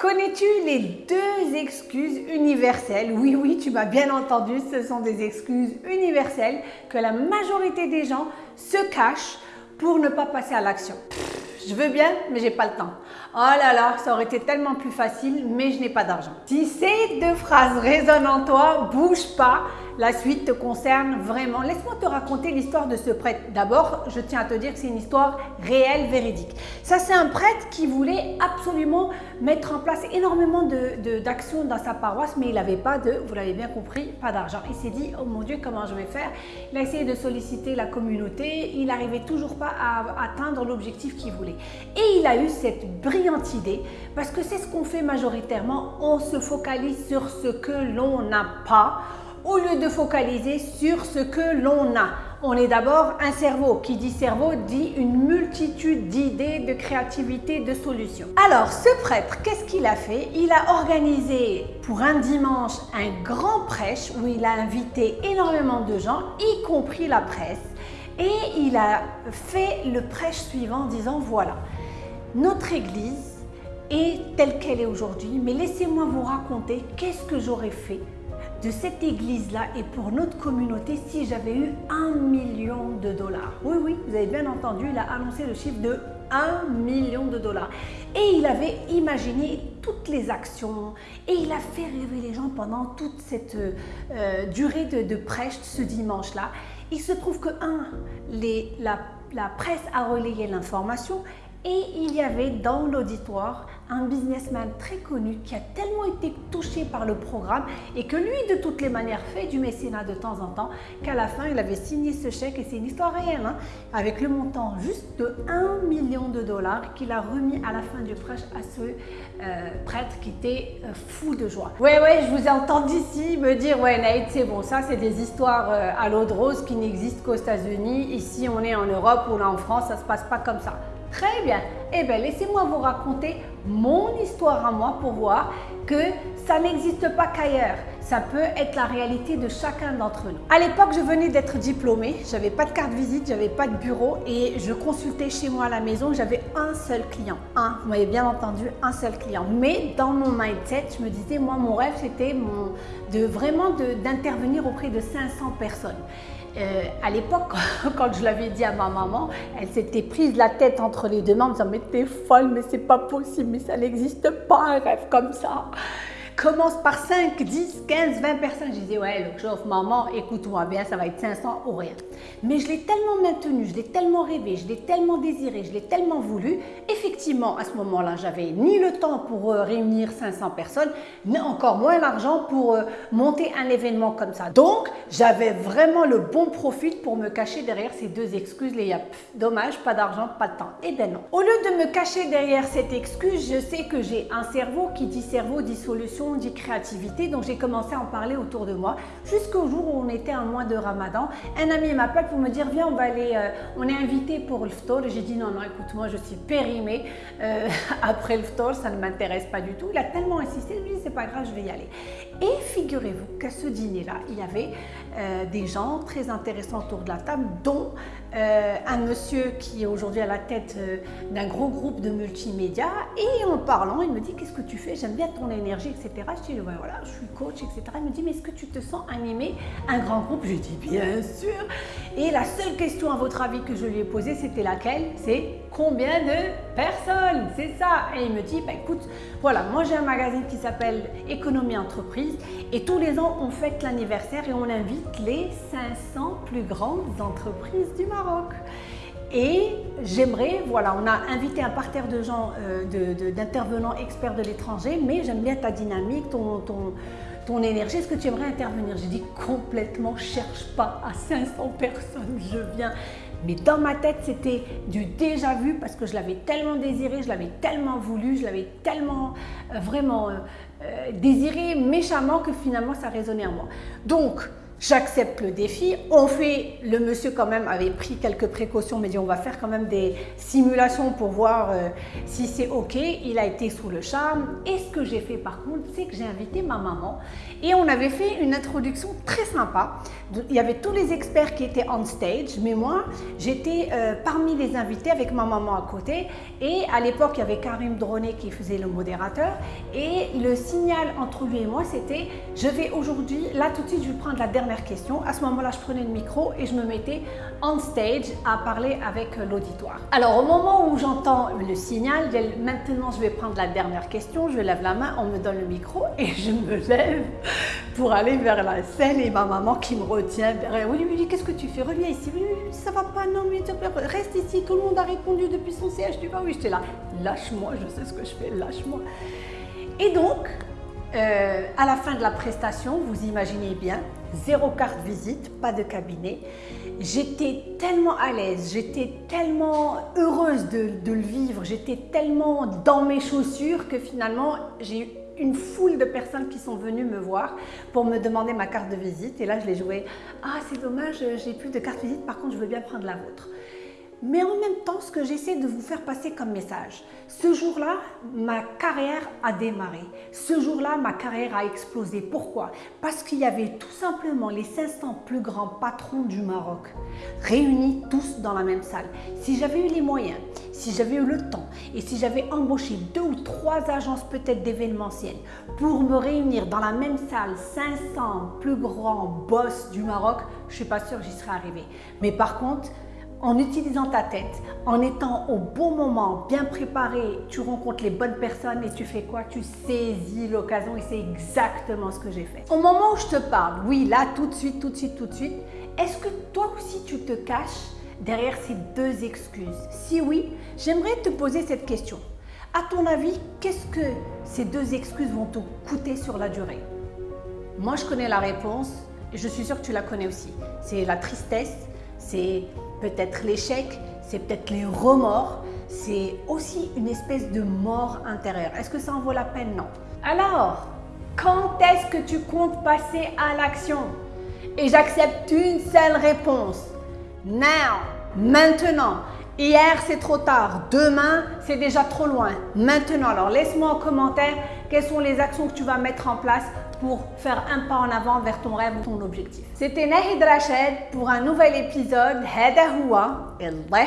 Connais-tu les deux excuses universelles? Oui, oui, tu m'as bien entendu, ce sont des excuses universelles que la majorité des gens se cachent pour ne pas passer à l'action. Je veux bien, mais j'ai pas le temps. Oh là là, ça aurait été tellement plus facile, mais je n'ai pas d'argent. Si ces deux phrases résonnent en toi, bouge pas. La suite te concerne vraiment. Laisse-moi te raconter l'histoire de ce prêtre. D'abord, je tiens à te dire que c'est une histoire réelle, véridique. Ça, c'est un prêtre qui voulait absolument mettre en place énormément d'actions de, dans sa paroisse, mais il n'avait pas de, vous l'avez bien compris, pas d'argent. Il s'est dit, oh mon Dieu, comment je vais faire? Il a essayé de solliciter la communauté, il n'arrivait toujours pas à atteindre l'objectif qu'il voulait. Et il a eu cette brillante idée, parce que c'est ce qu'on fait majoritairement, on se focalise sur ce que l'on n'a pas, au lieu de focaliser sur ce que l'on a. On est d'abord un cerveau. Qui dit cerveau dit une multitude d'idées, de créativité, de solutions. Alors, ce prêtre, qu'est-ce qu'il a fait? Il a organisé pour un dimanche un grand prêche où il a invité énormément de gens, y compris la presse. Et il a fait le prêche suivant en disant, voilà, notre Église est telle qu'elle est aujourd'hui, mais laissez-moi vous raconter qu'est-ce que j'aurais fait de cette église-là et pour notre communauté si j'avais eu un million de dollars. Oui, oui, vous avez bien entendu, il a annoncé le chiffre de 1 million de dollars. Et il avait imaginé toutes les actions et il a fait rêver les gens pendant toute cette euh, durée de, prêche ce dimanche-là. Il se trouve que, un, la presse a relayé l'information et il y avait dans l'auditoire un businessman très connu qui a tellement été touché par le programme et que lui, de toutes les manières, fait du mécénat de temps en temps, qu'à la fin, il avait signé ce chèque, et c'est une histoire réelle, hein, avec le montant juste de 1 million de dollars qu'il a remis à la fin du prêche à ce euh, prêtre qui était euh, fou de joie. Ouais, ouais, je vous ai entendu ici me dire, ouais, Nate, c'est bon, ça, c'est des histoires euh, à l'eau de rose qui n'existent qu'aux États-Unis. Ici, on est en Europe ou là en France, ça se passe pas comme ça. Très bien. Eh bien, laissez-moi vous raconter mon histoire à moi pour voir que ça n'existe pas qu'ailleurs. Ça peut être la réalité de chacun d'entre nous. À l'époque, je venais d'être diplômée. J'avais pas de carte visite, j'avais pas de bureau et je consultais chez moi à la maison. J'avais un seul client. Un, vous m'avez bien entendu, un seul client. Mais dans mon mindset, je me disais, moi, mon rêve, c'était vraiment d'intervenir auprès de 500 personnes. Euh, à l'époque, quand je l'avais dit à ma maman, elle s'était prise la tête entre les deux mains en me disant Mais t'es folle, mais c'est pas possible, mais ça n'existe pas un rêve comme ça commence par 5, 10, 15, 20 personnes. Je disais, ouais, le chauffe, maman, écoute-moi bien, ça va être 500 ou rien. Mais je l'ai tellement maintenu, je l'ai tellement rêvé, je l'ai tellement désiré, je l'ai tellement voulu. Effectivement, à ce moment-là, j'avais ni le temps pour euh, réunir 500 personnes, ni encore moins l'argent pour euh, monter un événement comme ça. Donc, j'avais vraiment le bon profil pour me cacher derrière ces deux excuses, les yap. Dommage, pas d'argent, pas de temps. Eh ben non. Au lieu de me cacher derrière cette excuse, je sais que j'ai un cerveau qui dit cerveau, dit solution, dit créativité, donc j'ai commencé à en parler autour de moi jusqu'au jour où on était un mois de ramadan. Un ami m'appelle pour me dire viens on va aller, euh, on est invité pour le ftor. J'ai dit non, non, écoute moi je suis périmée euh, après le ftor, ça ne m'intéresse pas du tout. Il a tellement insisté, lui c'est pas grave, je vais y aller. Et figurez-vous qu'à ce dîner-là, il y avait euh, des gens très intéressants autour de la table, dont un monsieur qui est aujourd'hui à la tête d'un gros groupe de multimédia. Et en parlant, il me dit qu'est-ce que tu fais? J'aime bien ton énergie, etc. Je dis, voilà, je suis coach, etc. Il me dit, mais est-ce que tu te sens animé? Un grand groupe? Je dis, bien sûr. Et la seule question, à votre avis, que je lui ai posée, c'était laquelle? C'est combien de personnes? C'est ça. Et il me dit, bah, écoute, voilà, moi j'ai un magazine qui s'appelle Économie Entreprise et tous les ans, on fête l'anniversaire et on invite les 500 plus grandes entreprises du Maroc. Et j'aimerais, voilà, on a invité un parterre de gens, euh, d'intervenants experts de l'étranger, mais j'aime bien ta dynamique, ton, ton, ton énergie. Est-ce que tu aimerais intervenir? J'ai dit complètement, cherche pas à 500 personnes, je viens. Mais dans ma tête, c'était du déjà vu parce que je l'avais tellement désiré, je l'avais tellement voulu, je l'avais tellement euh, vraiment euh, désiré méchamment que finalement ça résonnait en moi. Donc, j'accepte le défi. On fait, le monsieur quand même avait pris quelques précautions, mais dit on va faire quand même des simulations pour voir euh, si c'est ok. Il a été sous le charme. Et ce que j'ai fait par contre, c'est que j'ai invité ma maman et on avait fait une introduction très sympa. Il y avait tous les experts qui étaient on stage, mais moi, j'étais euh, parmi les invités avec ma maman à côté. Et à l'époque, il y avait Karim Droné qui faisait le modérateur. Et le signal entre lui et moi, c'était je vais aujourd'hui, là tout de suite, je vais prendre la dernière question. À ce moment-là, je prenais le micro et je me mettais on stage à parler avec l'auditoire. Alors, au moment où j'entends le signal, maintenant je vais prendre la dernière question, je lève la main, on me donne le micro et je me lève pour aller vers la scène et ma maman qui me retient Oui, oui, qu'est-ce que tu fais? Reviens ici. Oui, ça va pas, non, mais reste ici. Tout le monde a répondu depuis son siège. Tu vois, oui, j'étais là. Lâche-moi, je sais ce que je fais, lâche-moi. Et donc, euh, à la fin de la prestation, vous imaginez bien, zéro carte visite, pas de cabinet. J'étais tellement à l'aise, j'étais tellement heureuse de, de le vivre, j'étais tellement dans mes chaussures que finalement j'ai eu une foule de personnes qui sont venues me voir pour me demander ma carte de visite. Et là, je l'ai joué. Ah, c'est dommage, j'ai plus de carte visite, par contre, je veux bien prendre la vôtre. Mais en même temps, ce que j'essaie de vous faire passer comme message, ce jour-là, ma carrière a démarré. Ce jour-là, ma carrière a explosé. Pourquoi? Parce qu'il y avait tout simplement les 500 plus grands patrons du Maroc, réunis tous dans la même salle. Si j'avais eu les moyens, si j'avais eu le temps et si j'avais embauché deux ou trois agences peut-être d'événementiel pour me réunir dans la même salle 500 plus grands boss du Maroc, je ne suis pas sûre que j'y serais arrivée. Mais par contre, en utilisant ta tête, en étant au bon moment, bien préparé, tu rencontres les bonnes personnes et tu fais quoi? Tu saisis l'occasion et c'est exactement ce que j'ai fait. Au moment où je te parle, oui, là, tout de suite, tout de suite, tout de suite, est-ce que toi aussi tu te caches derrière ces deux excuses? Si oui, j'aimerais te poser cette question. À ton avis, qu'est-ce que ces deux excuses vont te coûter sur la durée? Moi, je connais la réponse et je suis sûre que tu la connais aussi. C'est la tristesse, c'est peut-être l'échec, c'est peut-être les remords, c'est aussi une espèce de mort intérieure. Est-ce que ça en vaut la peine? Non. Alors, quand est-ce que tu comptes passer à l'action? Et j'accepte une seule réponse. Now, maintenant. Hier, c'est trop tard. Demain, c'est déjà trop loin. Maintenant, alors laisse-moi en commentaire quelles sont les actions que tu vas mettre en place pour faire un pas en avant vers ton rêve ou ton objectif. C'était Nahid Rachid pour un nouvel épisode. Hada huwa. Allah